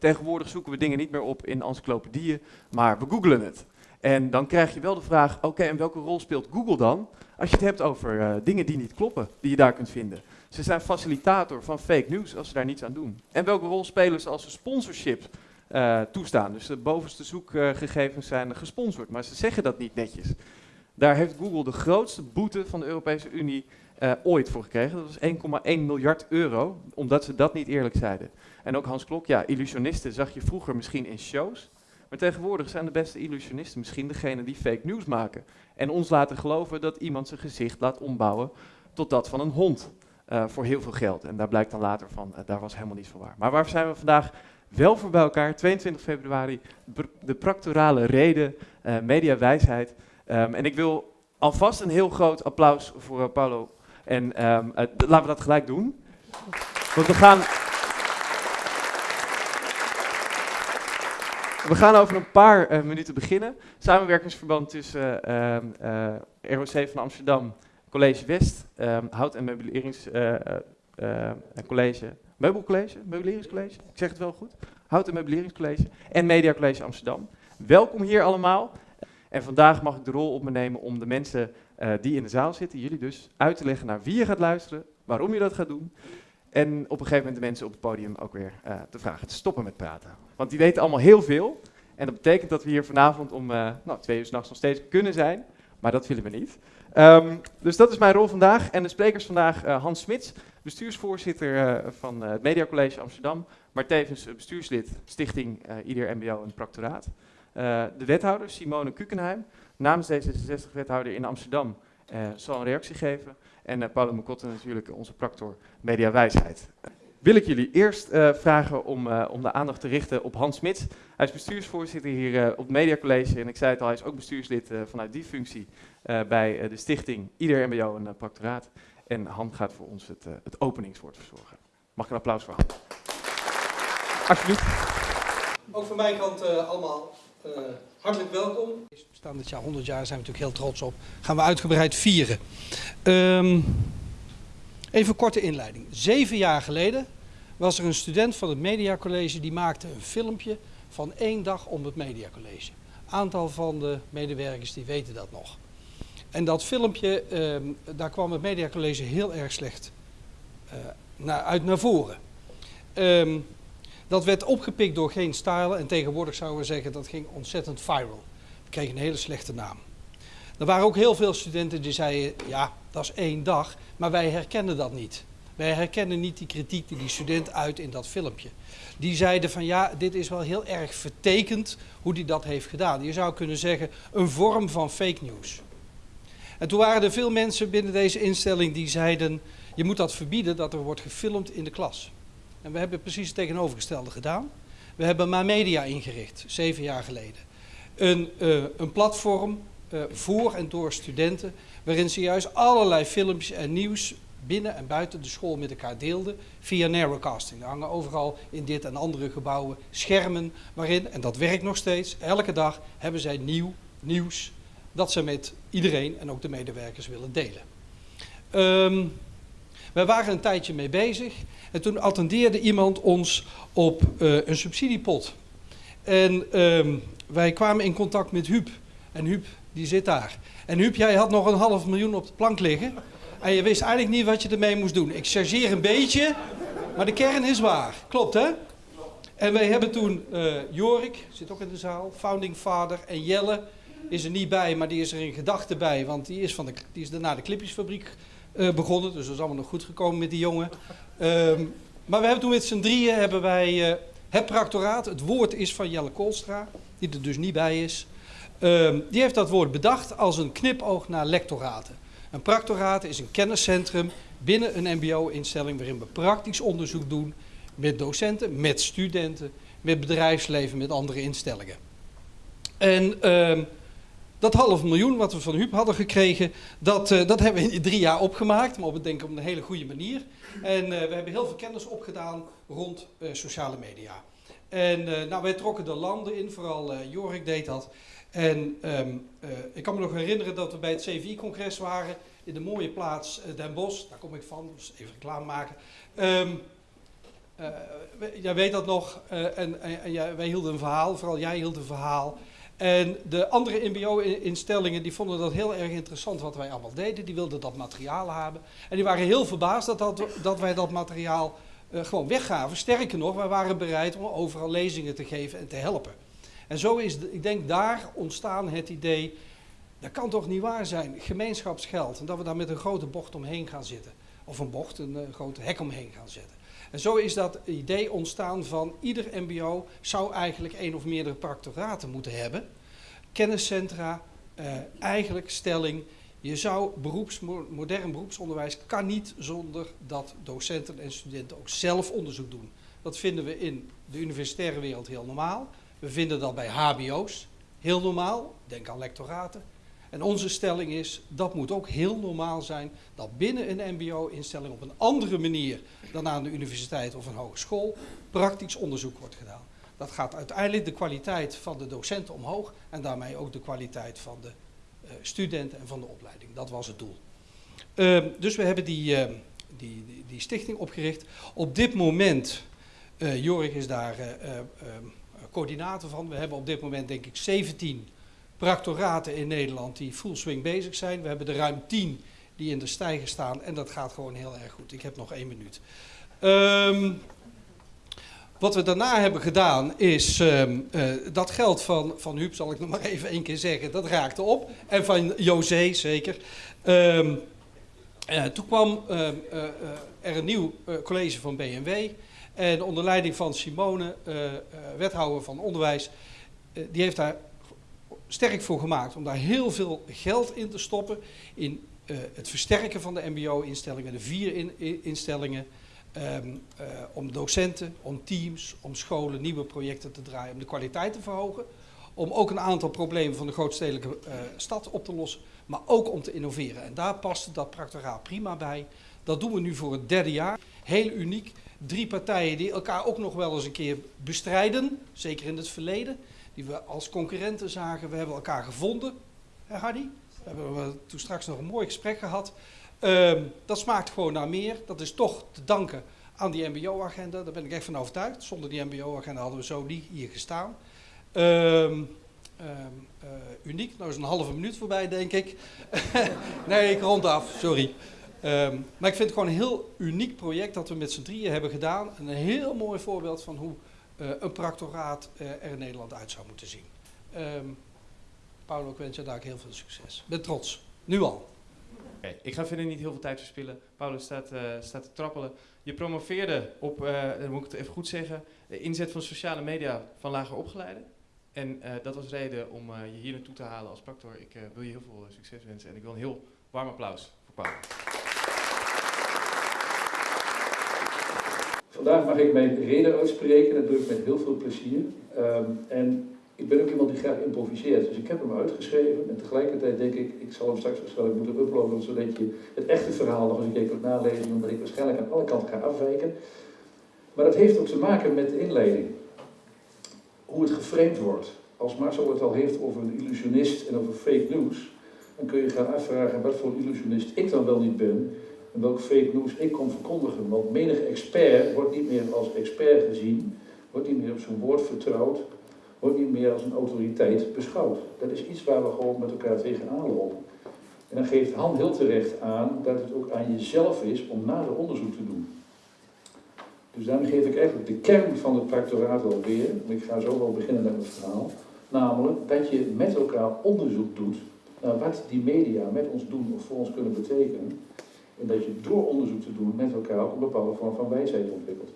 Tegenwoordig zoeken we dingen niet meer op in encyclopedieën, maar we googlen het. En dan krijg je wel de vraag, oké, en welke rol speelt Google dan? Als je het hebt over uh, dingen die niet kloppen, die je daar kunt vinden. Ze zijn facilitator van fake news als ze daar niets aan doen. En welke rol spelen ze als ze sponsorship uh, toestaan? Dus de bovenste zoekgegevens zijn gesponsord, maar ze zeggen dat niet netjes. Daar heeft Google de grootste boete van de Europese Unie uh, ooit voor gekregen. Dat was 1,1 miljard euro, omdat ze dat niet eerlijk zeiden. En ook Hans Klok, ja, illusionisten zag je vroeger misschien in shows. Maar tegenwoordig zijn de beste illusionisten misschien degene die fake news maken. En ons laten geloven dat iemand zijn gezicht laat ombouwen tot dat van een hond. Uh, voor heel veel geld. En daar blijkt dan later van, uh, daar was helemaal niets van waar. Maar waar zijn we vandaag wel voor bij elkaar? 22 februari, de practorale reden, uh, mediawijsheid. Um, en ik wil alvast een heel groot applaus voor Paulo. En um, laten we dat gelijk doen. Want we gaan... We gaan over een paar uh, minuten beginnen. Samenwerkingsverband tussen uh, uh, ROC van Amsterdam, College West, um, Hout- en Meubeleringscollege, Meubelcollege, Meubeleringscollege, ik zeg het wel goed, Hout- en Meubeleringscollege en Media College Amsterdam. Welkom hier allemaal. En vandaag mag ik de rol op me nemen om de mensen die in de zaal zitten, jullie dus, uit te leggen naar wie je gaat luisteren, waarom je dat gaat doen. En op een gegeven moment de mensen op het podium ook weer uh, te vragen te stoppen met praten. Want die weten allemaal heel veel. En dat betekent dat we hier vanavond om uh, nou, twee uur s'nachts nog steeds kunnen zijn. Maar dat willen we niet. Um, dus dat is mijn rol vandaag. En de sprekers vandaag uh, Hans Smits, bestuursvoorzitter van het Media College Amsterdam. Maar tevens bestuurslid Stichting Ieder MBO en Practoraat. de wethouder Simone Kukenheim, namens D66-wethouder in Amsterdam, zal een reactie geven. En uh, Paolo natuurlijk, onze practor Media Wijsheid. Wil ik jullie eerst uh, vragen om, uh, om de aandacht te richten op Hans Smits. Hij is bestuursvoorzitter hier op het Media College. En ik zei het al, hij is ook bestuurslid vanuit die functie bij de stichting Ieder MBO en Practoraat. En Han gaat voor ons het, het openingswoord verzorgen. Mag ik een applaus voor Han? Alsjeblieft. Ook van mijn kant allemaal hartelijk welkom. We bestaan dit jaar 100 jaar, zijn we natuurlijk heel trots op. Gaan we uitgebreid vieren. Um, even een korte inleiding. Zeven jaar geleden was er een student van het Mediacollege die maakte een filmpje van één dag om het Mediacollege. Aantal van de medewerkers die weten dat nog. En dat filmpje, um, daar kwam het Mediacollege heel erg slecht uh, naar, uit naar voren. Um, dat werd opgepikt door geen style en tegenwoordig zouden we zeggen dat ging ontzettend viral. We kregen een hele slechte naam. Er waren ook heel veel studenten die zeiden, ja, dat is één dag, maar wij herkennen dat niet. Wij herkennen niet die kritiek die die student uit in dat filmpje. Die zeiden van ja, dit is wel heel erg vertekend hoe hij dat heeft gedaan. Je zou kunnen zeggen een vorm van fake news. En toen waren er veel mensen binnen deze instelling die zeiden, je moet dat verbieden dat er wordt gefilmd in de klas. En we hebben precies het tegenovergestelde gedaan. We hebben MaMedia ingericht, zeven jaar geleden. Een, uh, een platform uh, voor en door studenten, waarin ze juist allerlei filmpjes en nieuws binnen en buiten de school met elkaar deelden via narrowcasting. Er hangen overal in dit en andere gebouwen schermen waarin, en dat werkt nog steeds, elke dag hebben zij nieuw nieuws dat ze met iedereen en ook de medewerkers willen delen. Um, wij waren een tijdje mee bezig en toen attendeerde iemand ons op uh, een subsidiepot. En um, wij kwamen in contact met Huub. En Huub, die zit daar. En Huub, jij had nog een half miljoen op de plank liggen. En je wist eigenlijk niet wat je ermee moest doen. Ik chargeer een beetje, maar de kern is waar. Klopt, hè? En wij hebben toen uh, Jorik, zit ook in de zaal, founding father. En Jelle is er niet bij, maar die is er in gedachten bij. Want die is, van de, die is daarna de clipjesfabriek uh, begonnen. Dus dat is allemaal nog goed gekomen met die jongen. Um, maar we hebben toen met z'n drieën hebben wij uh, het practoraat. Het woord is van Jelle Koolstra, die er dus niet bij is. Um, die heeft dat woord bedacht als een knipoog naar lectoraten. Een practoraat is een kenniscentrum binnen een mbo-instelling waarin we praktisch onderzoek doen met docenten, met studenten, met bedrijfsleven, met andere instellingen. En um, dat half miljoen wat we van Huub hadden gekregen, dat, uh, dat hebben we in drie jaar opgemaakt, maar op denken op een hele goede manier. En uh, we hebben heel veel kennis opgedaan rond uh, sociale media. En nou, wij trokken de landen in, vooral Jorik deed dat. En um, ik kan me nog herinneren dat we bij het CVI-congres waren in de mooie plaats Den Bosch. Daar kom ik van, dus even reclame maken. Uh, jij weet dat nog, en, en, en wij hielden een verhaal, vooral jij hield een verhaal. En de andere MBO-instellingen die vonden dat heel erg interessant wat wij allemaal deden. Die wilden dat materiaal hebben. En die waren heel verbaasd dat, dat, wij dat materiaal uh, gewoon weggaven. Sterker nog, wij waren bereid om overal lezingen te geven en te helpen. En zo is, ik denk, daar ontstaan het idee, dat kan toch niet waar zijn, gemeenschapsgeld. En dat we daar met een grote bocht omheen gaan zitten. Of een bocht, een, een grote hek omheen gaan zetten. En zo is dat idee ontstaan van ieder mbo zou eigenlijk één of meerdere practoraten moeten hebben. Kenniscentra, uh, eigenlijk stelling, je zou beroeps, modern beroepsonderwijs kan niet zonder dat docenten en studenten ook zelf onderzoek doen. Dat vinden we in de universitaire wereld heel normaal. We vinden dat bij hbo's heel normaal, denk aan lectoraten. En onze stelling is, dat moet ook heel normaal zijn, dat binnen een mbo-instelling op een andere manier dan aan de universiteit of een hogeschool praktisch onderzoek wordt gedaan. Dat gaat uiteindelijk de kwaliteit van de docenten omhoog en daarmee ook de kwaliteit van de uh, studenten en van de opleiding. Dat was het doel. Uh, dus we hebben die, uh, die, die, die, stichting opgericht. Op dit moment, uh, Jorik is daar coördinator van, we hebben op dit moment denk ik 17 practoraten in Nederland die full swing bezig zijn. We hebben er ruim 10 die in de stijger staan en dat gaat gewoon heel erg goed. Ik heb nog één minuut. Um, wat we daarna hebben gedaan is, um, uh, dat geld van, van Huub, zal ik nog maar even één keer zeggen, dat raakte op. En van José zeker. Um, uh, toen kwam uh, er een nieuw college van BMW. En onder leiding van Simone, wethouder van onderwijs, die heeft daar sterk voor gemaakt om daar heel veel geld in te stoppen. In het versterken van de mbo-instellingen, de vier in, instellingen. Um, uh, om docenten, om teams, om scholen nieuwe projecten te draaien, om de kwaliteit te verhogen. Om ook een aantal problemen van de grootstedelijke uh, stad op te lossen, maar ook om te innoveren. En daar past dat practoraat prima bij. Dat doen we nu voor het derde jaar. Heel uniek. Drie partijen die elkaar ook nog wel eens een keer bestrijden, zeker in het verleden. Die we als concurrenten zagen. We hebben elkaar gevonden, hè Hardy? We hebben toen straks nog een mooi gesprek gehad. Um, dat smaakt gewoon naar meer. Dat is toch te danken aan die mbo-agenda. Daar ben ik echt van overtuigd. Zonder die mbo-agenda hadden we zo niet hier gestaan. Um, um, uh, uniek. Nou is een halve minuut voorbij, denk ik. nee, ik rond af. Sorry. Maar ik vind het gewoon een heel uniek project dat we met z'n drieën hebben gedaan. En een heel mooi voorbeeld van hoe een practoraat uh, er in Nederland uit zou moeten zien. Um, ik wens je daar heel veel succes. Ben trots. Nu al. Ik ga verder niet heel veel tijd verspillen. Paulus staat, uh, staat te trappelen. Je promoveerde op, dan moet ik het even goed zeggen, de inzet van sociale media van lager opgeleiden. En dat was reden om je hier naartoe te halen als practor. Ik wil je heel veel succes wensen en ik wil een heel warm applaus voor Paulus. Vandaag mag ik mijn reden uitspreken, dat doe ik met heel veel plezier. Um, en ik ben ook iemand die graag improviseert, dus ik heb hem uitgeschreven en tegelijkertijd denk ik, ik zal hem straks waarschijnlijk moeten uploaden, zodat je het echte verhaal nog eens een keer kunt nalezen, omdat ik waarschijnlijk aan alle kanten ga afwijken. Maar dat heeft ook te maken met de inleiding. Hoe het geframed wordt. Als Marcel het al heeft over een illusionist en over fake news, dan kun je gaan afvragen wat voor illusionist ik dan wel niet ben en welk fake news ik kom verkondigen. Want menig expert wordt niet meer als expert gezien, wordt niet meer op zijn woord vertrouwd, wordt niet meer als een autoriteit beschouwd. Dat is iets waar we gewoon met elkaar tegenaan lopen. En dan geeft Han heel terecht aan dat het ook aan jezelf is om nader onderzoek te doen. Dus daarom geef ik eigenlijk de kern van het practoraat alweer, en ik ga zo wel beginnen met mijn verhaal, namelijk dat je met elkaar onderzoek doet naar wat die media met ons doen of voor ons kunnen betekenen. En dat je door onderzoek te doen met elkaar ook een bepaalde vorm van wijsheid ontwikkelt.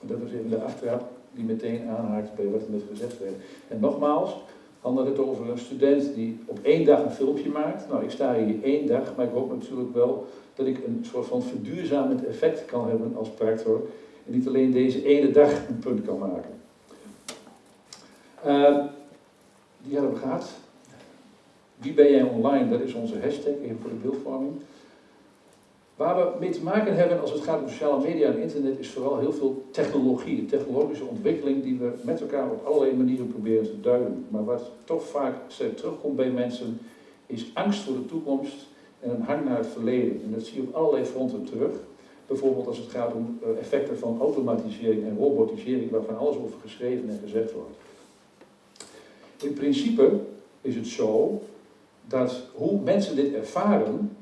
Dat is even de achteraf die meteen aanhaakt bij wat er net gezegd werd. En nogmaals, handelt het over een student die op één dag een filmpje maakt. Nou, ik sta hier één dag, maar ik hoop natuurlijk wel dat ik een soort van verduurzamend effect kan hebben als practor. En niet alleen deze ene dag een punt kan maken. Uh, die hebben we. Wie ben jij online? Dat is onze hashtag, even voor de beeldvorming. Waar we mee te maken hebben als het gaat om sociale media en internet is vooral heel veel technologie, technologische ontwikkeling die we met elkaar op allerlei manieren proberen te duiden. Maar wat toch vaak terugkomt bij mensen is angst voor de toekomst en een hang naar het verleden. En dat zie je op allerlei fronten terug. Bijvoorbeeld als het gaat om eh, effecten van automatisering en robotisering, waarvan alles over geschreven en gezegd wordt. In principe is het zo dat hoe mensen dit ervaren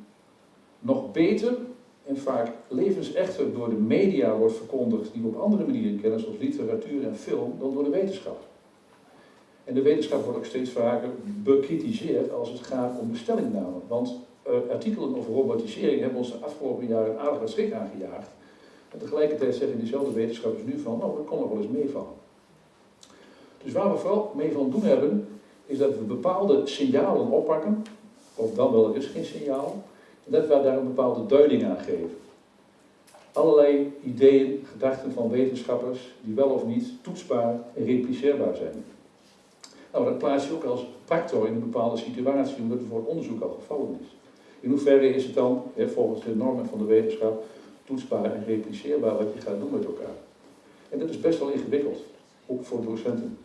nog beter en vaak levensechter door de media wordt verkondigd die we op andere manieren kennen, zoals literatuur en film, dan door de wetenschap. En de wetenschap wordt ook steeds vaker bekritiseerd als het gaat om bestellingname. Want uh, artikelen over robotisering hebben ons de afgelopen jaren een aardige schrik aangejaagd. En tegelijkertijd zeggen diezelfde wetenschappers nu van, nou, dat kon nog wel eens meevallen. Dus waar we vooral mee van doen hebben, is dat we bepaalde signalen oppakken, of dan wel er is geen signaal, dat we daar een bepaalde duiding aan geven. Allerlei ideeën, gedachten van wetenschappers die wel of niet toetsbaar en repliceerbaar zijn. Nou, dat plaats je ook als factor in een bepaalde situatie, omdat het voor onderzoek al gevallen is. In hoeverre is het dan, hè, volgens de normen van de wetenschap, toetsbaar en repliceerbaar wat je gaat doen met elkaar? En dat is best wel ingewikkeld, ook voor docenten.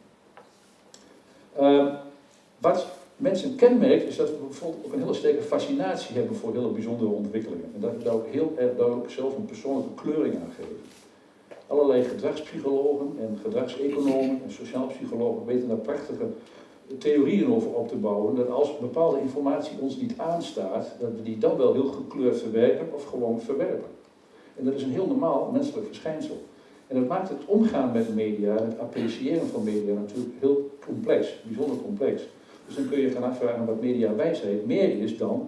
Uh, wat mensen kenmerkt, is dat we bijvoorbeeld ook een hele sterke fascinatie hebben voor hele bijzondere ontwikkelingen. En dat daar ook heel erg zelf een persoonlijke kleuring aan geven. Allerlei gedragspsychologen en gedragseconomen en sociaal psychologen weten daar prachtige theorieën over op te bouwen. Dat als bepaalde informatie ons niet aanstaat, dat we die dan wel heel gekleurd verwerken of gewoon verwerpen. En dat is een heel normaal menselijk verschijnsel. En dat maakt het omgaan met media, het appreciëren van media natuurlijk heel complex, bijzonder complex. Dus dan kun je gaan afvragen wat mediawijsheid meer is dan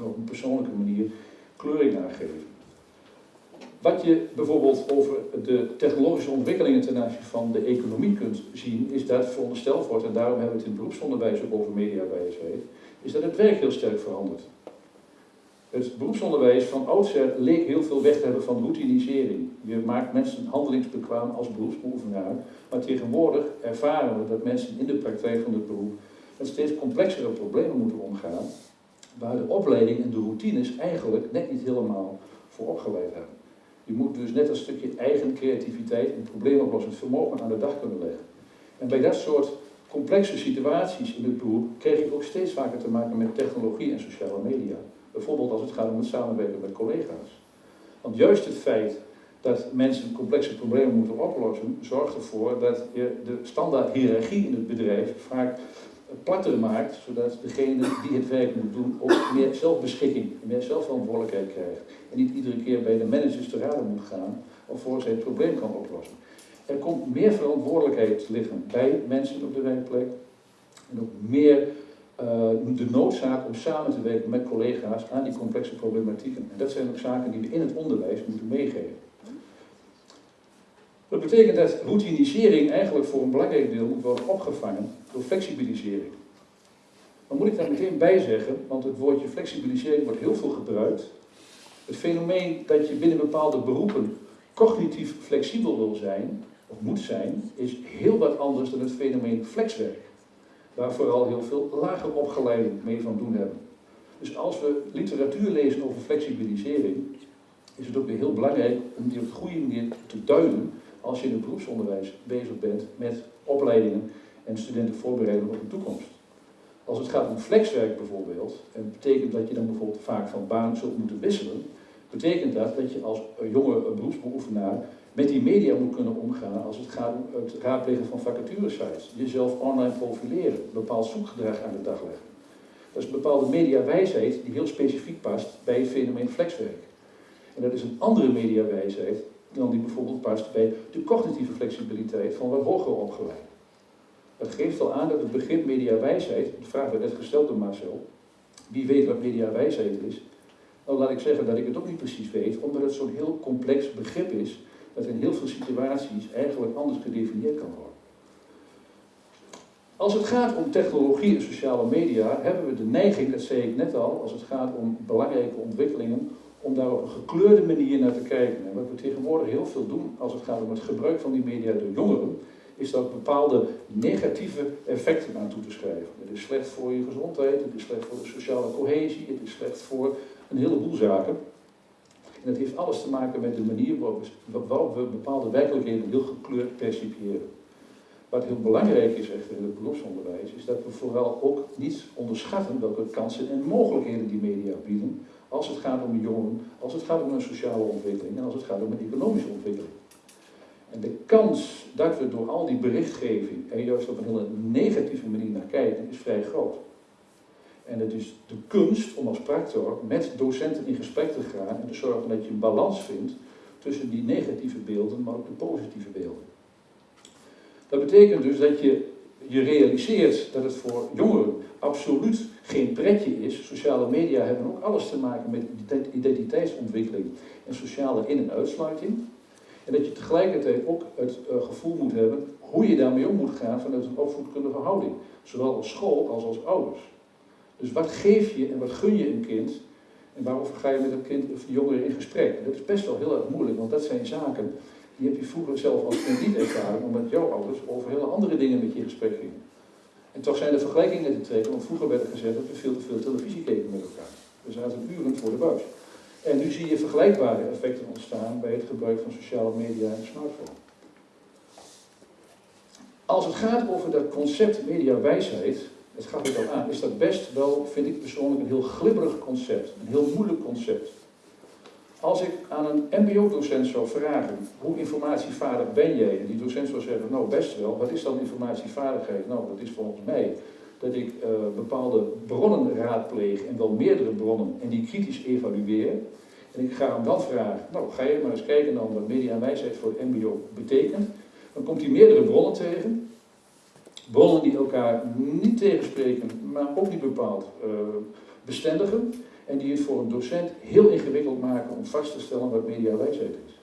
op een persoonlijke manier kleuring aangeven. Wat je bijvoorbeeld over de technologische ontwikkelingen ten aanzien van de economie kunt zien, is dat verondersteld wordt, en daarom hebben we het in beroepsonderwijs ook over mediawijsheid, is dat het werk heel sterk verandert. Het beroepsonderwijs van oudsher leek heel veel weg te hebben van routinisering. Je maakt mensen handelingsbekwaam als beroepsbeoefenaar, maar tegenwoordig ervaren we dat mensen in de praktijk van het beroep met steeds complexere problemen moeten omgaan, waar de opleiding en de routines eigenlijk net niet helemaal voor opgeleid hebben. Je moet dus net een stukje eigen creativiteit en probleemoplossend vermogen aan de dag kunnen leggen. En bij dat soort complexe situaties in het beroep kreeg ik ook steeds vaker te maken met technologie en sociale media. Bijvoorbeeld als het gaat om het samenwerken met collega's. Want juist het feit dat mensen complexe problemen moeten oplossen, zorgt ervoor dat je de standaard hiërarchie in het bedrijf vaak platter maakt, zodat degene die het werk moet doen ook meer zelfbeschikking, meer zelfverantwoordelijkheid krijgt. En niet iedere keer bij de managers te raden moet gaan, voor zij het probleem kan oplossen. Er komt meer verantwoordelijkheid liggen bij mensen op de werkplek en ook meer uh, de noodzaak om samen te werken met collega's aan die complexe problematieken. En dat zijn ook zaken die we in het onderwijs moeten meegeven. Dat betekent dat routinisering eigenlijk voor een belangrijk deel moet worden opgevangen door flexibilisering. Dan moet ik daar meteen bij zeggen, want het woordje flexibilisering wordt heel veel gebruikt. Het fenomeen dat je binnen bepaalde beroepen cognitief flexibel wil zijn, of moet zijn, is heel wat anders dan het fenomeen flexwerk. Waar vooral heel veel lager opgeleiden mee van doen hebben. Dus als we literatuur lezen over flexibilisering, is het ook weer heel belangrijk om die op de goede manier te duiden als je in het beroepsonderwijs bezig bent met opleidingen en studenten voorbereiden op de toekomst. Als het gaat om flexwerk bijvoorbeeld, en betekent dat je dan bijvoorbeeld vaak van baan zult moeten wisselen, betekent dat dat je als jonge beroepsbeoefenaar met die media moet kunnen omgaan als het gaat om het raadplegen van vacaturesites, jezelf online profileren, bepaald zoekgedrag aan de dag leggen. Dat is een bepaalde mediawijsheid die heel specifiek past bij het fenomeen flexwerk. En dat is een andere mediawijsheid dan die bijvoorbeeld past bij de cognitieve flexibiliteit van wat hoger opgeleid. Dat geeft al aan dat het begrip mediawijsheid, de vraag werd net gesteld door Marcel, wie weet wat mediawijsheid is? Nou laat ik zeggen dat ik het ook niet precies weet, omdat het zo'n heel complex begrip is, dat in heel veel situaties eigenlijk anders gedefinieerd kan worden. Als het gaat om technologie en sociale media, hebben we de neiging, dat zei ik net al, als het gaat om belangrijke ontwikkelingen, om daar op een gekleurde manier naar te kijken. En wat we tegenwoordig heel veel doen als het gaat om het gebruik van die media door jongeren, is dat bepaalde negatieve effecten aan toe te schrijven. Het is slecht voor je gezondheid, het is slecht voor de sociale cohesie, het is slecht voor een heleboel zaken. En dat heeft alles te maken met de manier waarop we bepaalde werkelijkheden heel gekleurd percipiëren. Wat heel belangrijk is echter in het beroepsonderwijs, is dat we vooral ook niet onderschatten welke kansen en mogelijkheden die media bieden, als het gaat om jongeren, als het gaat om een sociale ontwikkeling en als het gaat om een economische ontwikkeling. En de kans dat we door al die berichtgeving er juist op een hele negatieve manier naar kijken, is vrij groot. En het is de kunst om als practor met docenten in gesprek te gaan en te zorgen dat je een balans vindt tussen die negatieve beelden, maar ook de positieve beelden. Dat betekent dus dat je je realiseert dat het voor jongeren absoluut geen pretje is. Sociale media hebben ook alles te maken met identiteitsontwikkeling en sociale in- en uitsluiting. En dat je tegelijkertijd ook het uh, gevoel moet hebben hoe je daarmee om moet gaan vanuit een opvoedkundige houding. Zowel als school als als ouders. Dus wat geef je en wat gun je een kind en waarover ga je met een kind of jongeren in gesprek? Dat is best wel heel erg moeilijk, want dat zijn zaken die heb je vroeger zelf als kind niet ervaren, omdat jouw ouders over hele andere dingen met je in gesprek gingen. En toch zijn er vergelijkingen te trekken, want vroeger werd er gezegd dat we veel te veel televisie keken met elkaar. We zaten uren voor de buis. En nu zie je vergelijkbare effecten ontstaan bij het gebruik van sociale media en smartphone. Als het gaat over dat concept mediawijsheid, het gaat het al aan, is dat best wel, vind ik persoonlijk, een heel glibberig concept. Een heel moeilijk concept. Als ik aan een mbo-docent zou vragen, hoe informatievaardig ben jij? En die docent zou zeggen, nou best wel, wat is dan informatievaardigheid? Nou, dat is volgens mij dat ik uh, bepaalde bronnen raadpleeg en wel meerdere bronnen en die kritisch evalueer. En ik ga hem dan vragen, nou ga je maar eens kijken dan wat media en wijsheid voor mbo betekent. Dan komt hij meerdere bronnen tegen. Bronnen die elkaar niet tegenspreken, maar ook niet bepaald uh, bestendigen. En die het voor een docent heel ingewikkeld maken om vast te stellen wat mediawijsheid is.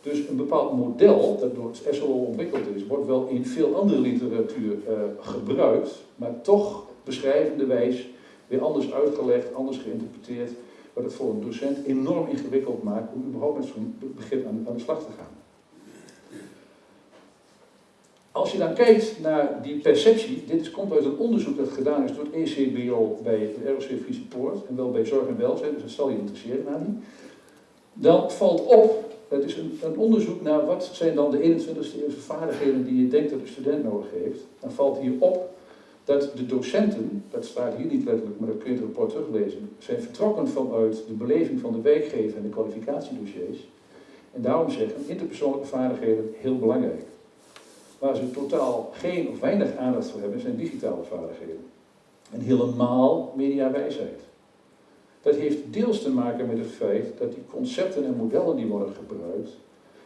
Dus een bepaald model dat door het SLO ontwikkeld is, wordt wel in veel andere literatuur uh, gebruikt, maar toch beschrijvende wijs weer anders uitgelegd, anders geïnterpreteerd, wat het voor een docent enorm ingewikkeld maakt om überhaupt met zo'n begrip aan, aan de slag te gaan. Als je dan kijkt naar die perceptie, dit komt uit een onderzoek dat gedaan is door het ECBO bij de ROC Friese Poort en wel bij Zorg en Welzijn, dus dat zal je interesseren aan die. Dan valt op, het is een, een, onderzoek naar wat zijn dan de 21ste eeuwse vaardigheden die je denkt dat een student nodig heeft. Dan valt hier op dat de docenten, dat staat hier niet letterlijk, maar dat kun je het rapport teruglezen, zijn vertrokken vanuit de beleving van de werkgever en de kwalificatiedossiers. En daarom zeggen interpersoonlijke vaardigheden heel belangrijk. Waar ze totaal geen of weinig aandacht voor hebben, zijn digitale vaardigheden. En helemaal mediawijsheid. Dat heeft deels te maken met het feit dat die concepten en modellen die worden gebruikt,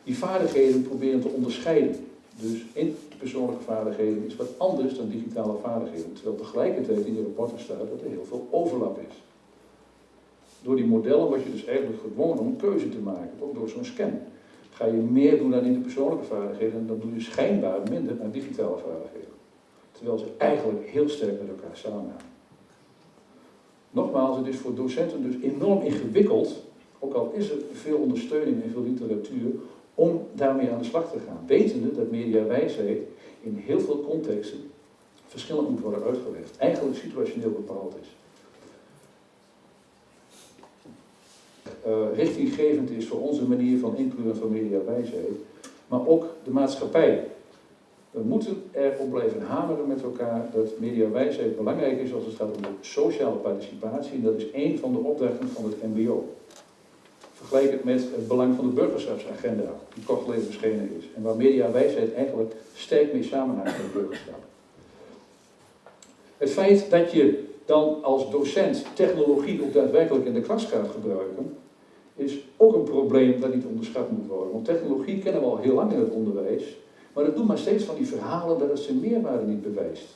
die vaardigheden proberen te onderscheiden. Dus interpersoonlijke vaardigheden is wat anders dan digitale vaardigheden. Terwijl tegelijkertijd in de rapporten staat dat er heel veel overlap is. Door die modellen word je dus eigenlijk gedwongen om keuze te maken, ook door zo'n scan. Ga je meer doen aan interpersoonlijke vaardigheden, dan doe je schijnbaar minder aan digitale vaardigheden. Terwijl ze eigenlijk heel sterk met elkaar samenhangen. Nogmaals, het is voor docenten dus enorm ingewikkeld, ook al is er veel ondersteuning en veel literatuur, om daarmee aan de slag te gaan. Wetende dat mediawijsheid in heel veel contexten verschillend moet worden uitgelegd. Eigenlijk situationeel bepaald is. Richtinggevend is voor onze manier van inkleuren van mediawijsheid, maar ook de maatschappij. We moeten erop blijven hameren met elkaar dat mediawijsheid belangrijk is als het gaat om de sociale participatie. En dat is één van de opdrachten van het MBO. Vergelijk het met het belang van de burgerschapsagenda, die kort geleden verschenen is. En waar mediawijsheid eigenlijk sterk mee samenhangt met burgerschap. Het feit dat je dan als docent technologie ook daadwerkelijk in de klas gaat gebruiken, is ook een probleem dat niet onderschat moet worden. Want technologie kennen we al heel lang in het onderwijs, maar dat doen maar steeds van die verhalen dat het zijn meerwaarde niet bewijst.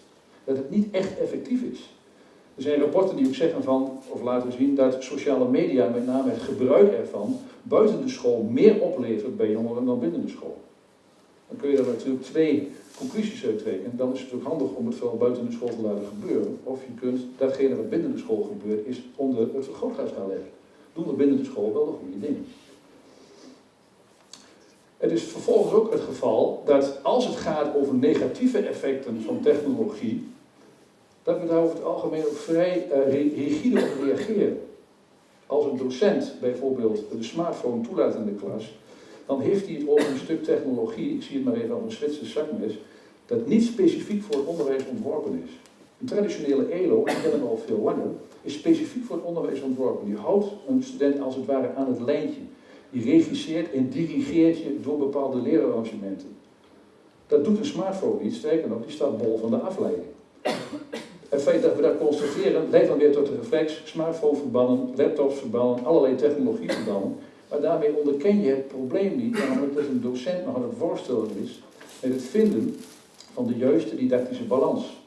Dat het niet echt effectief is. Er zijn rapporten die ook zeggen van, of laten zien, dat sociale media, met name het gebruik ervan, buiten de school meer oplevert bij jongeren dan binnen de school. Dan kun je daar natuurlijk twee conclusies uit trekken. Dan is het ook handig om het vooral buiten de school te laten gebeuren. Of je kunt datgene wat binnen de school gebeurt, is onder het vergrootglas leggen. Doen we binnen de school wel de goede dingen. Het is vervolgens ook het geval dat als het gaat over negatieve effecten van technologie, dat we daar over het algemeen ook vrij uh, rigide op reageren. Als een docent bijvoorbeeld de smartphone toelaat in de klas, dan heeft hij het over een stuk technologie, ik zie het maar even als een Zwitser zakmes, dat niet specifiek voor het onderwijs ontworpen is. Een traditionele ELO, die kennen we al veel langer, is specifiek voor het onderwijs ontworpen. Die houdt een student als het ware aan het lijntje. Die regisseert en dirigeert je door bepaalde leerarrangementen. Dat doet een smartphone niet, sterker nog, die staat bol van de afleiding. Het feit dat we dat constateren leidt dan weer tot de reflex, smartphone verbannen, laptops verbannen, allerlei technologie verbannen. Maar daarmee onderken je het probleem niet, namelijk dat een docent nog aan het is met het vinden van de juiste didactische balans.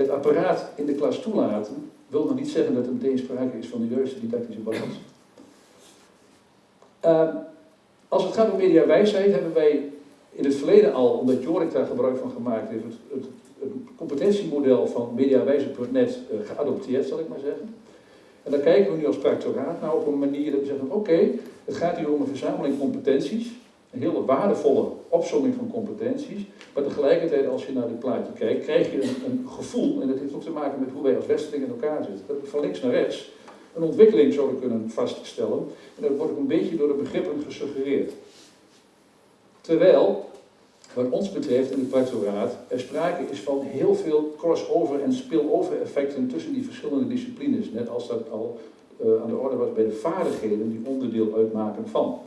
Het apparaat in de klas toelaten wil nog niet zeggen dat er meteen sprake is van de juiste didactische balans. Uh, als het gaat om mediawijsheid hebben wij in het verleden al, omdat Jorik daar gebruik van gemaakt heeft, het, het, competentiemodel van mediawijze.net uh, geadopteerd, zal ik maar zeggen. En dan kijken we nu als practoraat nou op een manier dat we zeggen, oké, het gaat hier om een verzameling competenties, een hele waardevolle opzomming van competenties, maar tegelijkertijd als je naar dit plaatje kijkt, krijg je een, gevoel, en dat heeft ook te maken met hoe wij als Westerling in elkaar zitten, dat we van links naar rechts een ontwikkeling zouden kunnen vaststellen, en dat wordt ook een beetje door de begrippen gesuggereerd. Terwijl, wat ons betreft in het practoraat, er sprake is van heel veel crossover en spillover effecten tussen die verschillende disciplines, net als dat al uh, aan de orde was bij de vaardigheden die onderdeel uitmaken van.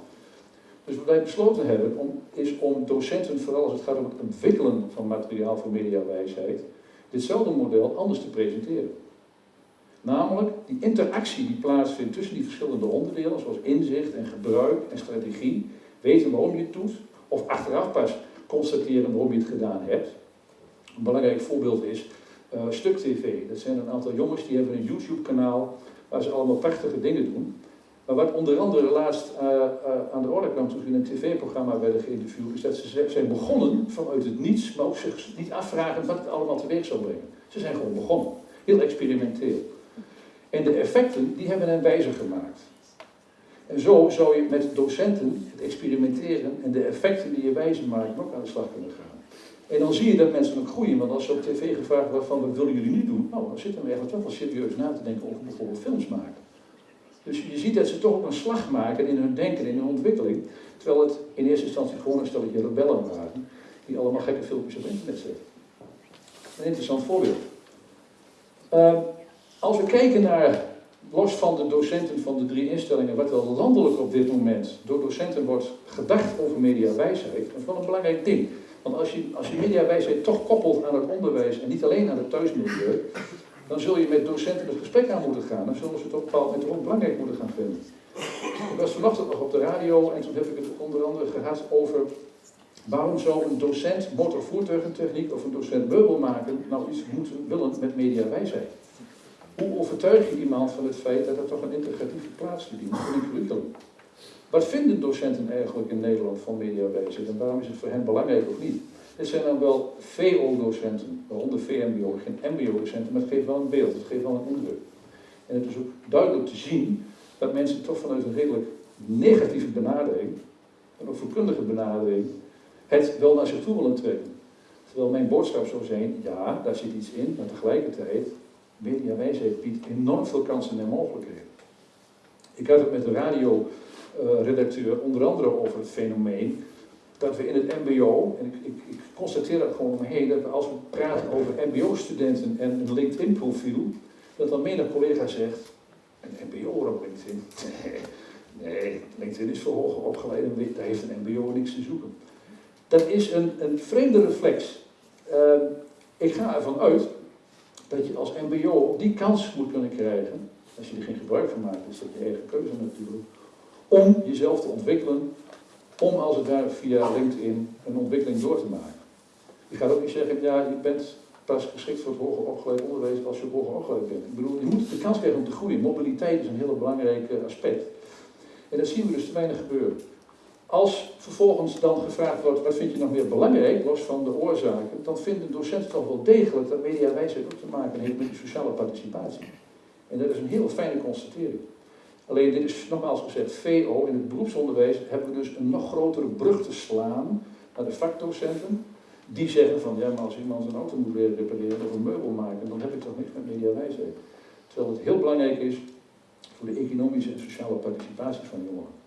Dus wat wij besloten hebben om, is om docenten, vooral als het gaat om het ontwikkelen van materiaal voor mediawijsheid, ditzelfde model anders te presenteren. Namelijk die interactie die plaatsvindt tussen die verschillende onderdelen, zoals inzicht en gebruik en strategie, weten waarom je het doet, of achteraf pas constateren waarom je het gedaan hebt. Een belangrijk voorbeeld is uh, Stuk TV. Dat zijn een aantal jongens die hebben een YouTube-kanaal waar ze allemaal prachtige dingen doen. Maar wat onder andere laatst uh, uh, aan de orde kwam toen in een tv-programma werden geïnterviewd, is dat ze zijn begonnen vanuit het niets, maar ook zich niet afvragen wat het allemaal teweeg zou brengen. Ze zijn gewoon begonnen. Heel experimenteel. En de effecten, die hebben hen wijzer gemaakt. En zo zou je met docenten het experimenteren en de effecten die je wijzer maakt ook aan de slag kunnen gaan. En dan zie je dat mensen ook groeien, want als ze op tv gevraagd worden van wat willen jullie niet doen, nou dan zitten we eigenlijk toch wel serieus na te denken over bijvoorbeeld films maken. Dus je ziet dat ze toch ook een slag maken in hun denken, in hun ontwikkeling, terwijl het in eerste instantie gewoon een stelletje rebellen waren, die allemaal gekke filmpjes op internet zetten. Een interessant voorbeeld. Uh, als we kijken naar, los van de docenten van de drie instellingen, wat wel landelijk op dit moment door docenten wordt gedacht over mediawijsheid, dat is wel een belangrijk ding. Want als je, als je mediawijsheid toch koppelt aan het onderwijs en niet alleen aan het thuismilieu, dan zul je met docenten het gesprek aan moeten gaan. Dan zullen ze het op een bepaald ook belangrijk moeten gaan vinden. Ik was vanochtend nog op de radio en toen heb ik het onder andere gehad over waarom zou een docent motorvoertuigentechniek of een docent meubel maken nou iets moeten willen met mediawijsheid. Hoe overtuig je iemand van het feit dat er toch een integratieve plaats verdient in een curriculum? Wat vinden docenten eigenlijk in Nederland van mediawijsheid en waarom is het voor hen belangrijk of niet? Dit zijn dan wel VO-docenten, waaronder VMBO, geen MBO-docenten, maar het geeft wel een beeld, het geeft wel een indruk. En het is ook duidelijk te zien dat mensen toch vanuit een redelijk negatieve benadering, en ook voorkundige benadering, het wel naar zich toe willen trekken. Terwijl mijn boodschap zou zijn, ja, daar zit iets in, maar tegelijkertijd, mediawijsheid biedt enorm veel kansen en mogelijkheden. Ik had het met de radioredacteur onder andere over het fenomeen dat we in het mbo, en ik, ik, ik constateer dat gewoon om me heen, dat als we praten over mbo-studenten en een LinkedIn-profiel, dat dan menig collega zegt, een mbo op LinkedIn? Nee, LinkedIn is voor hoger opgeleid en daar heeft een mbo niks te zoeken. Dat is een, een vreemde reflex. Uh, ik ga ervan uit dat je als mbo die kans moet kunnen krijgen, als je er geen gebruik van maakt, is dat je eigen keuze natuurlijk, om jezelf te ontwikkelen om als het ware via LinkedIn een ontwikkeling door te maken. Je gaat ook niet zeggen, ja, je bent pas geschikt voor het hoger opgeleid onderwijs als je hoger opgeleid bent. Ik bedoel, je moet de kans krijgen om te groeien. Mobiliteit is een heel belangrijk aspect. En dat zien we dus te weinig gebeuren. Als vervolgens dan gevraagd wordt, wat vind je nog meer belangrijk, los van de oorzaken, dan vinden docenten toch wel degelijk dat mediawijsheid ook te maken heeft met die sociale participatie. En dat is een heel fijne constatering. Alleen dit is nogmaals gezegd, VO, in het beroepsonderwijs hebben we dus een nog grotere brug te slaan naar de vakdocenten. Die zeggen van, ja, maar als iemand een auto moet repareren of een meubel maken, dan heb ik toch niks met mediawijsheid. Terwijl het heel belangrijk is voor de economische en sociale participatie van jongeren.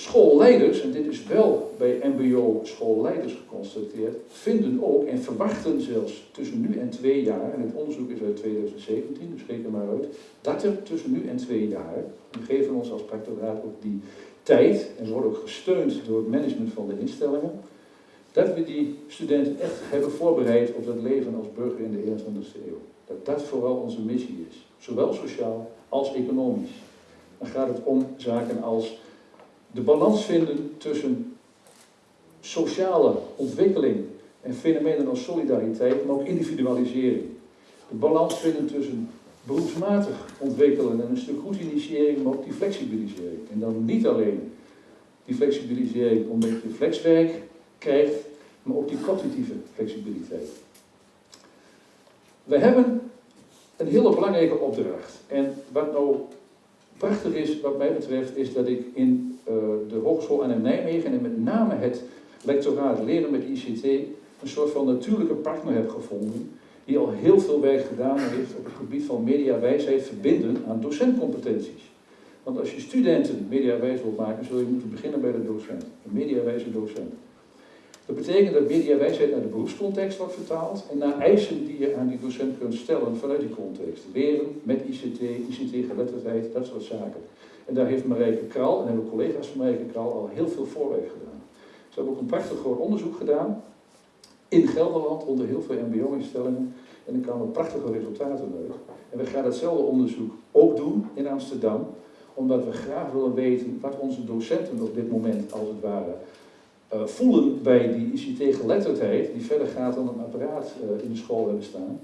Schoolleiders, en dit is wel bij MBO schoolleiders geconstateerd, vinden ook en verwachten zelfs tussen nu en twee jaar, en het onderzoek is uit 2017, dus reken maar uit, dat er tussen nu en twee jaar, we geven ons als practoraat ook die tijd, en we worden ook gesteund door het management van de instellingen, dat we die studenten echt hebben voorbereid op dat leven als burger in de 21ste eeuw. Dat dat vooral onze missie is, zowel sociaal als economisch. Dan gaat het om zaken als de balans vinden tussen sociale ontwikkeling en fenomenen als solidariteit, maar ook individualisering. De balans vinden tussen beroepsmatig ontwikkelen en een stuk goed initiëring, maar ook die flexibilisering. En dan niet alleen die flexibilisering omdat je flexwerk krijgt, maar ook die cognitieve flexibiliteit. We hebben een hele belangrijke opdracht. En wat nou prachtig is, wat mij betreft, is dat ik in uh, de Hogeschool aan Nijmegen en met name het lectoraat leren met ICT een soort van natuurlijke partner heb gevonden die al heel veel werk gedaan heeft op het gebied van mediawijsheid verbinden aan docentcompetenties. Want als je studenten mediawijs wilt maken, zul je moeten beginnen bij de docent, een mediawijze docent. Dat betekent dat mediawijsheid naar de beroepscontext wordt vertaald en naar eisen die je aan die docent kunt stellen vanuit die context. Leren met ICT, ICT-geletterdheid, dat soort zaken. En daar heeft Marijke Kral en hebben collega's van Marijke Kral al heel veel voorwerk gedaan. Ze hebben ook een prachtig groot onderzoek gedaan in Gelderland onder heel veel mbo-instellingen. En er kwamen prachtige resultaten uit. En we gaan hetzelfde onderzoek ook doen in Amsterdam, omdat we graag willen weten wat onze docenten op dit moment, als het ware, uh, voelen bij die ICT-geletterdheid, die verder gaat dan een apparaat uh, in de school hebben staan.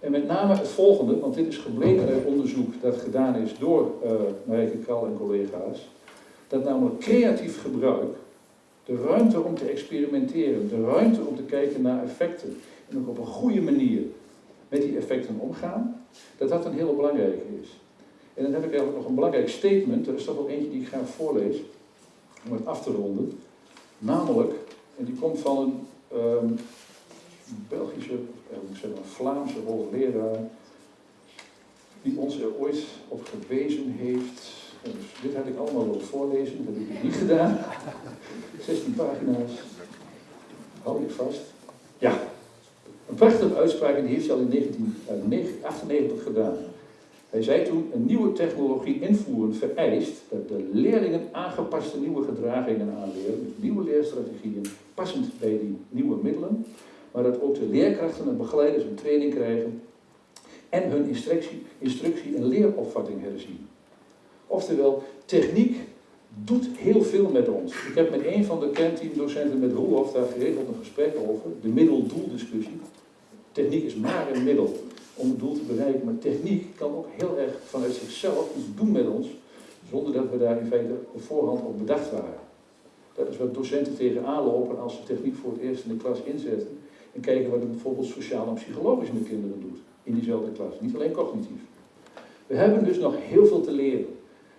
En met name het volgende, want dit is gebleken uit onderzoek dat gedaan is door uh, Marijke Kral en collega's, dat namelijk creatief gebruik, de ruimte om te experimenteren, de ruimte om te kijken naar effecten en ook op een goede manier met die effecten omgaan, dat dat een hele belangrijke is. En dan heb ik eigenlijk nog een belangrijk statement, er is toch wel eentje die ik graag voorlees, om het af te ronden. Namelijk, en die komt van een um, Belgische, ik zeggen, een Vlaamse hoogleraar, die ons er ooit op gewezen heeft. Dus dit had ik allemaal willen voorlezen, dat heb ik niet gedaan. 16 pagina's. Hou ik vast. Ja, een prachtige uitspraak en die heeft hij al in 1998 gedaan. Hij zei toen, een nieuwe technologie invoeren vereist dat de leerlingen aangepaste nieuwe gedragingen aanleren, nieuwe leerstrategieën, passend bij die nieuwe middelen, maar dat ook de leerkrachten en begeleiders een training krijgen en hun instructie, instructie en leeropvatting herzien. Oftewel, techniek doet heel veel met ons. Ik heb met een van de kernteamdocenten met Roelof daar geregeld een gesprek over, de middel-doel discussie. Techniek is maar een middel om het doel te bereiken. Maar techniek kan ook heel erg vanuit zichzelf iets doen met ons, zonder dat we daar in feite op voorhand op bedacht waren. Dat is wat docenten tegenaan lopen als ze techniek voor het eerst in de klas inzetten en kijken wat het bijvoorbeeld sociaal en psychologisch met kinderen doet in diezelfde klas, niet alleen cognitief. We hebben dus nog heel veel te leren.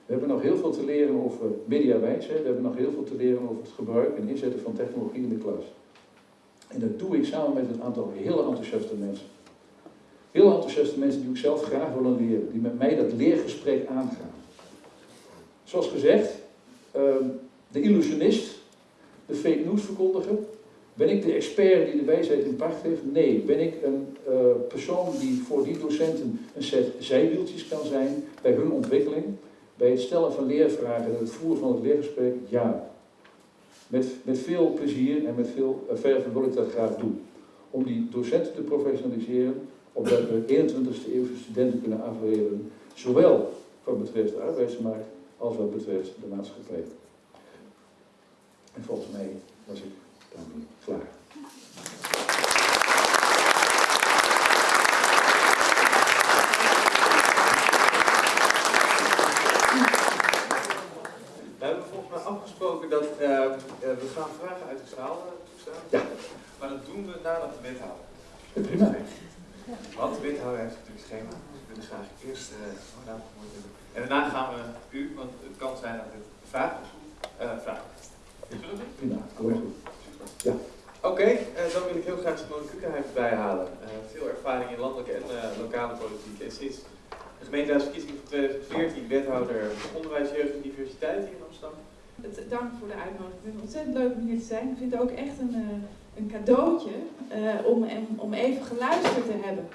We hebben nog heel veel te leren over mediawijsheid, we hebben nog heel veel te leren over het gebruik en inzetten van technologie in de klas. En dat doe ik samen met een aantal hele enthousiaste mensen. Heel enthousiaste mensen die ook zelf graag willen leren, die met mij dat leergesprek aangaan. Zoals gezegd, ehm, de illusionist, de fake news verkondiger. Ben ik de expert die de wijsheid in pacht heeft? Nee. Ben ik een uh, persoon die voor die docenten een set zijwieltjes kan zijn bij hun ontwikkeling, bij het stellen van leervragen en het voeren van het leergesprek? Ja. Met, met veel plezier en met veel uh, verven wil ik dat graag doen. Om die docenten te professionaliseren, opdat we 21ste eeuwse studenten kunnen afleveren, zowel wat betreft de arbeidsmarkt als wat betreft de maatschappij. En volgens mij was ik daarmee klaar. We hebben volgens mij afgesproken dat uh, uh, we gaan vragen uit de zaal uh, toestaan. Ja. Maar dat doen we nadat we wethouder. Prima. Want de wethouder heeft natuurlijk het schema. Dus we willen graag eerst uh, oh, En daarna gaan we u, want het kan zijn dat het vraag is. Uh, vraag. Prima, goed. Ja. Oké, okay, uh, dan wil ik heel graag Simone Kukenheim bijhalen. Uh, veel ervaring in landelijke en uh, lokale politiek. En sinds de gemeenteraadsverkiezing van 2014 wethouder onderwijs, jeugd en diversiteit hier in Amsterdam. Het, dank voor de uitnodiging. Ik vind het ontzettend leuk om hier te zijn. Ik vind het ook echt een, uh, een cadeautje uh, om, om even geluisterd te hebben.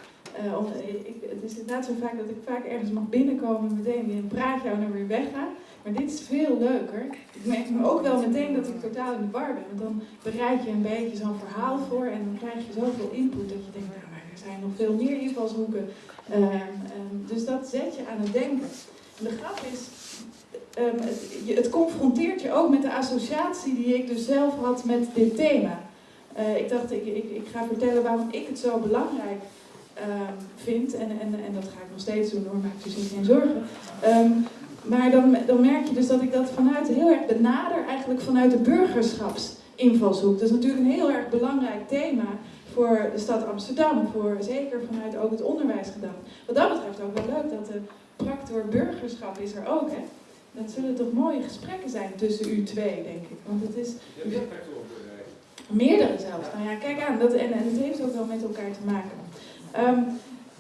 Uh, om, ik, het is inderdaad zo vaak dat ik vaak ergens mag binnenkomen en meteen weer een praatje en dan weer wegga. Maar dit is veel leuker. Ik merk me ook wel meteen dat ik totaal in de war ben. Want dan bereid je een beetje zo'n verhaal voor en dan krijg je zoveel input dat je denkt, nou, er zijn nog veel meer invalshoeken. Uh, um, dus dat zet je aan het denken. En de grap is, je, het, confronteert je ook met de associatie die ik dus zelf had met dit thema. Uh, ik dacht, ik, ik, ik, ga vertellen waarom ik het zo belangrijk um, vind. En, en, en dat ga ik nog steeds doen hoor, maak je zich geen zorgen. maar dan, dan merk je dus dat ik dat vanuit heel erg benader, eigenlijk vanuit de burgerschapsinvalshoek. Dat is natuurlijk een heel erg belangrijk thema voor de stad Amsterdam, voor zeker vanuit ook het onderwijs gedaan. Wat dat betreft ook wel leuk dat de practor burgerschap is er ook, hè? Dat zullen toch mooie gesprekken zijn tussen u twee, denk ik. Want het is... meerdere zelfs. Nou ja, kijk aan, dat, en, en het heeft ook wel met elkaar te maken. Um,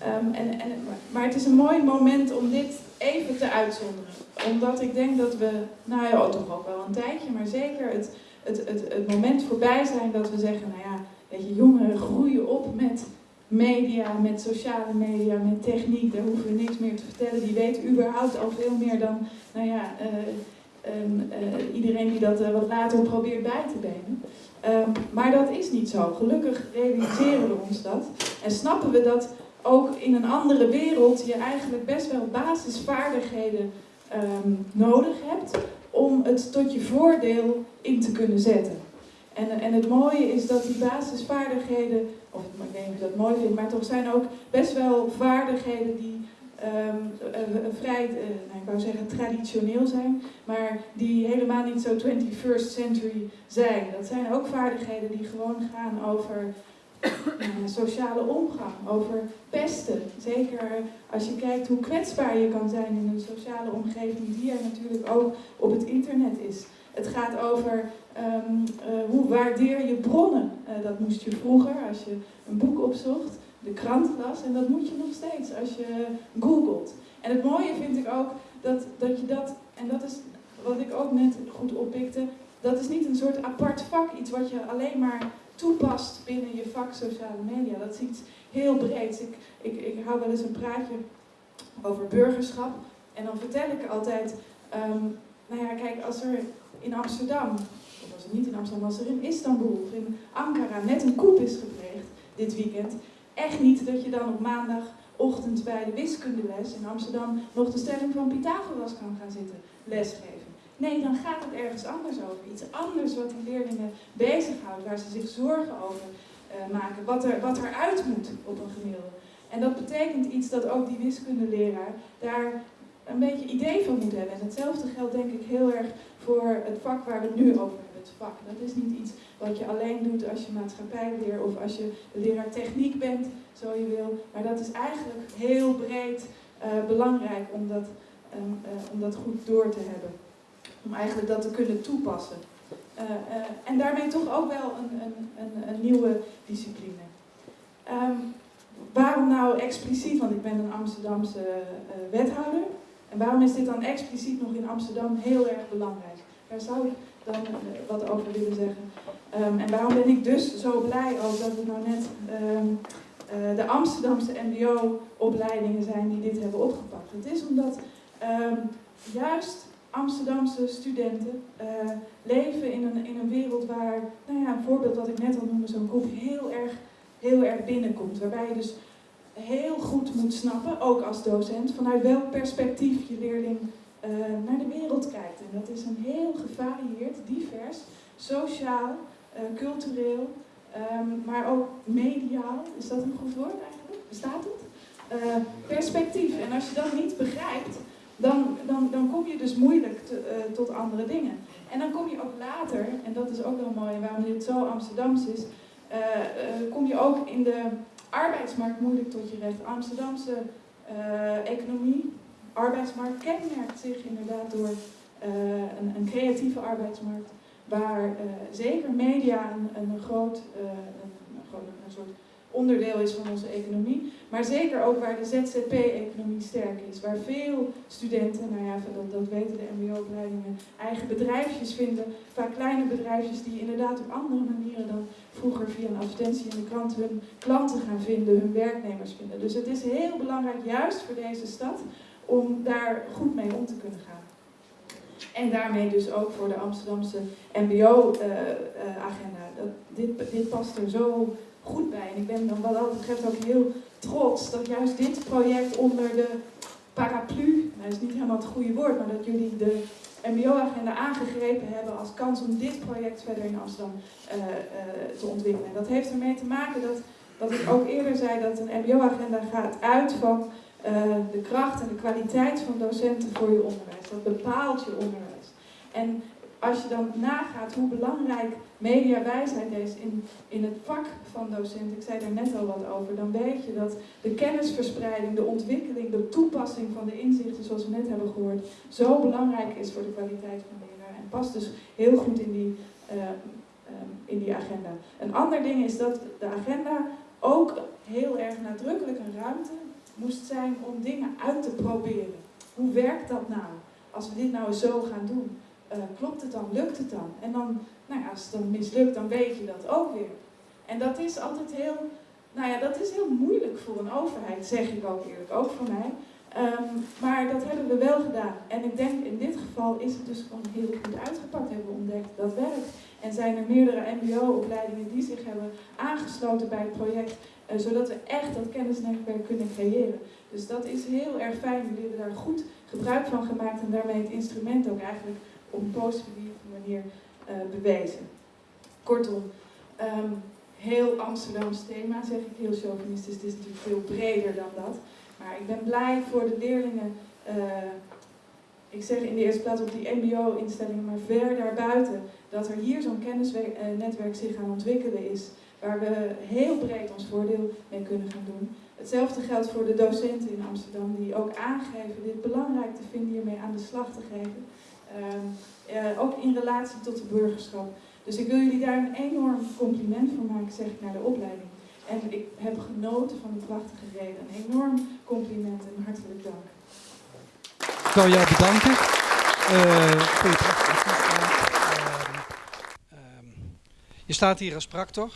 um, en, en, maar het is een mooi moment om dit even te uitzonderen. Omdat ik denk dat we, nou ja, toch ook wel een tijdje, maar zeker het, het, het, het moment voorbij zijn dat we zeggen, nou ja, weet je, jongeren groeien op met media, met sociale media, met techniek. Daar hoeven we niks meer te vertellen. Die weten überhaupt al veel meer dan, nou ja, uh, um, uh, iedereen die dat uh, wat later probeert bij te benen. Um, maar dat is niet zo. Gelukkig realiseren we ons dat. En snappen we dat ook in een andere wereld je eigenlijk best wel basisvaardigheden um, nodig hebt om het tot je voordeel in te kunnen zetten. En, en het mooie is dat die basisvaardigheden, of ik weet niet je dat mooi vindt, maar toch zijn ook best wel vaardigheden die uh, vrij, uh, nou, ik wou zeggen traditioneel zijn, maar die helemaal niet zo 21st century zijn. Dat zijn ook vaardigheden die gewoon gaan over uh, sociale omgang, over pesten. Zeker als je kijkt hoe kwetsbaar je kan zijn in een sociale omgeving die er natuurlijk ook op het internet is. Het gaat over um, hoe waardeer je bronnen. dat moest je vroeger, als je een boek opzocht, de krant las. En dat moet je nog steeds als je googelt. En het mooie vind ik ook dat, dat je dat, en dat is wat ik ook net goed oppikte, dat is niet een soort apart vak, iets wat je alleen maar toepast binnen je vak sociale media. Dat is iets heel breeds. Ik, ik, ik hou wel eens een praatje over burgerschap. En dan vertel ik altijd, um, nou ja, kijk, als er in Amsterdam, of als er niet in Amsterdam, als er in Istanbul of in Ankara net een koep is gepleegd dit weekend, echt niet dat je dan op maandagochtend bij de wiskundeles in Amsterdam nog de stelling van Pythagoras kan gaan zitten lesgeven. Nee, dan gaat het ergens anders over. Iets anders wat die leerlingen bezighoudt, waar ze zich zorgen over uh, maken, wat er, wat er uit moet op een gemiddelde. En dat betekent iets dat ook die wiskundeleraar daar een beetje idee van moet hebben. En hetzelfde geldt denk ik heel erg voor het vak waar we nu over hebben. Het vak. Dat is niet iets wat je alleen doet als je maatschappijleer of als je leraar techniek bent, zo je wil. Maar dat is eigenlijk heel breed uh, belangrijk om dat, um, uh, om dat goed door te hebben. Om eigenlijk dat te kunnen toepassen. Uh, en daarmee toch ook wel een, een, een, een nieuwe discipline. Um, waarom nou expliciet? Want ik ben een Amsterdamse wethouder. En waarom is dit dan expliciet nog in Amsterdam heel erg belangrijk? Daar zou ik dan wat over willen zeggen. Um, en waarom ben ik dus zo blij ook dat we nou net um, uh, de Amsterdamse MBO-opleidingen zijn die dit hebben opgepakt? Het is omdat um, juist Amsterdamse studenten uh, leven in een, in een wereld waar, nou ja, een voorbeeld wat ik net al noemde, zo'n groep heel erg, heel erg binnenkomt. Waarbij je dus heel goed moet snappen, ook als docent, vanuit welk perspectief je leerling uh, naar de wereld kijkt. En dat is een heel gevarieerd, divers, sociaal, cultureel, um, maar ook mediaal. Is dat een goed woord eigenlijk? Bestaat het? Uh, perspectief. En als je dat niet begrijpt, dan, dan, dan kom je dus moeilijk te, tot andere dingen. En dan kom je ook later, en dat is ook wel mooi, waarom dit zo Amsterdams is, kom je ook in de arbeidsmarkt moeilijk tot je recht. Amsterdamse economie, arbeidsmarkt kenmerkt zich inderdaad door een, een, creatieve arbeidsmarkt, waar uh, zeker media een, een groot, een, een, een, soort onderdeel is van onze economie. Maar zeker ook waar de ZZP-economie sterk is. Waar veel studenten, nou ja, dat, dat weten de mbo-opleidingen, eigen bedrijfjes vinden. Vaak kleine bedrijfjes die inderdaad op andere manieren dan vroeger via een advertentie in de krant hun klanten gaan vinden, hun werknemers vinden. Dus het is heel belangrijk, juist voor deze stad, om daar goed mee om te kunnen gaan. En daarmee dus ook voor de Amsterdamse MBO-agenda. Uh, uh, dit, dit past er zo goed bij. En ik ben dan wat dat betreft ook heel trots dat juist dit project onder de paraplu, nou, dat is niet helemaal het goede woord, maar dat jullie de MBO-agenda aangegrepen hebben als kans om dit project verder in Amsterdam uh, te ontwikkelen. En dat heeft ermee te maken dat, wat ik ook eerder zei, dat een MBO-agenda gaat uit van de kracht en de kwaliteit van docenten voor je onderwijs. Dat bepaalt je onderwijs. En als je dan nagaat hoe belangrijk mediawijsheid is in, in het vak van docenten, ik zei daar net al wat over, dan weet je dat de kennisverspreiding, de ontwikkeling, de toepassing van de inzichten, zoals we net hebben gehoord, zo belangrijk is voor de kwaliteit van leraar. En past dus heel goed in die, uh, um, in die agenda. Een ander ding is dat de agenda ook heel erg nadrukkelijk een ruimte moest zijn om dingen uit te proberen. Hoe werkt dat nou? Als we dit nou zo gaan doen, uh, klopt het dan? Lukt het dan? En dan, nou ja, als het dan mislukt, dan weet je dat ook weer. En dat is altijd heel, nou ja, dat is heel moeilijk voor een overheid, zeg ik ook eerlijk, ook voor mij. Um, maar dat hebben we wel gedaan. En ik denk in dit geval is het dus gewoon heel goed uitgepakt, hebben we ontdekt. Dat werkt. En zijn er meerdere MBO-opleidingen die zich hebben aangesloten bij het project, zodat we echt dat kennisnetwerk kunnen creëren. Dus dat is heel erg fijn. Jullie hebben daar goed gebruik van gemaakt en daarmee het instrument ook eigenlijk op een positieve manier uh, bewezen. Kortom, um, heel Amsterdams thema, zeg ik heel chauvinistisch. Het is natuurlijk veel breder dan dat. Maar ik ben blij voor de leerlingen, uh, ik zeg in de eerste plaats op die mbo-instellingen, maar ver daarbuiten, dat er hier zo'n kennisnetwerk zich aan ontwikkelen is, waar we heel breed ons voordeel mee kunnen gaan doen. Hetzelfde geldt voor de docenten in Amsterdam, die ook aangeven dit belangrijk te vinden hiermee aan de slag te geven. Uh, uh, ook in relatie tot de burgerschap. Dus ik wil jullie daar een enorm compliment voor maken, zeg ik, naar de opleiding. En ik heb genoten van de prachtige reden. Een enorm compliment en hartelijk dank. Ik wil jou bedanken uh, je staat hier als practor,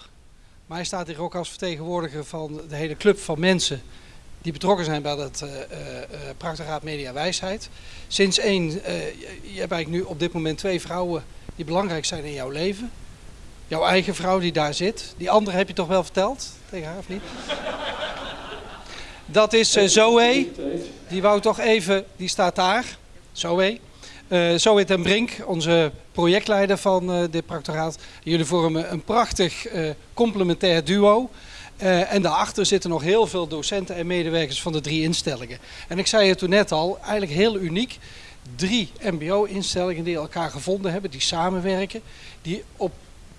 maar je staat hier ook als vertegenwoordiger van de hele club van mensen die betrokken zijn bij het uh, uh, Media Wijsheid. Sinds één, uh, je hebt eigenlijk nu op dit moment twee vrouwen die belangrijk zijn in jouw leven. Jouw eigen vrouw die daar zit. Die andere heb je toch wel verteld tegen haar of niet? Dat is Zoe. Die wou toch even, die staat daar. Zoe. Uh, Zoe ten Brink, onze projectleider van uh, dit practoraat. Jullie vormen een prachtig uh, complementair duo. En daarachter zitten nog heel veel docenten en medewerkers van de drie instellingen. En ik zei het toen net al, eigenlijk heel uniek. Drie mbo-instellingen die elkaar gevonden hebben, die samenwerken. Die op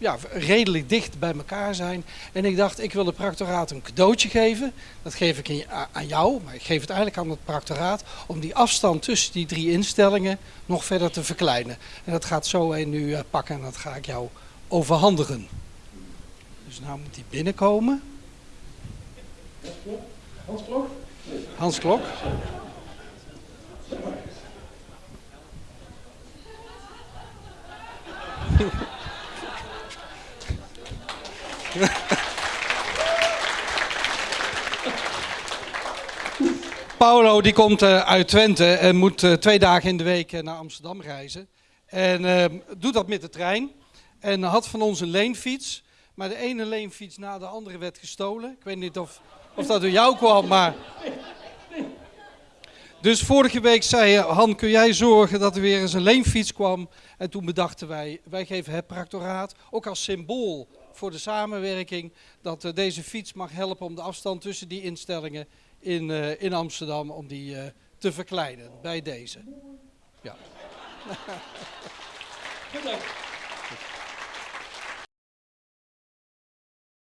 ja, redelijk dicht bij elkaar zijn. En ik dacht, ik wil de practoraat een cadeautje geven. Dat geef ik aan jou, maar ik geef het eigenlijk aan het practoraat. Om die afstand tussen die drie instellingen nog verder te verkleinen. En dat gaat zo een nu uh, pakken en dat ga ik jou overhandigen. Dus nou moet die binnenkomen. Hans Klok? Hans Klok. Paulo die komt uh, uit Twente en moet uh, twee dagen in de week uh, naar Amsterdam reizen. En doet dat met de trein. En had van ons een leenfiets. Maar de ene leenfiets na de andere werd gestolen. Ik weet niet of, of dat door jou kwam, maar... Dus vorige week zei je, Han, kun jij zorgen dat er weer eens een leenfiets kwam? En toen bedachten wij, wij geven het practoraat, ook als symbool voor de samenwerking, dat uh, deze fiets mag helpen om de afstand tussen die instellingen in, uh, in Amsterdam, om die uh, te verkleinen bij deze. Ja.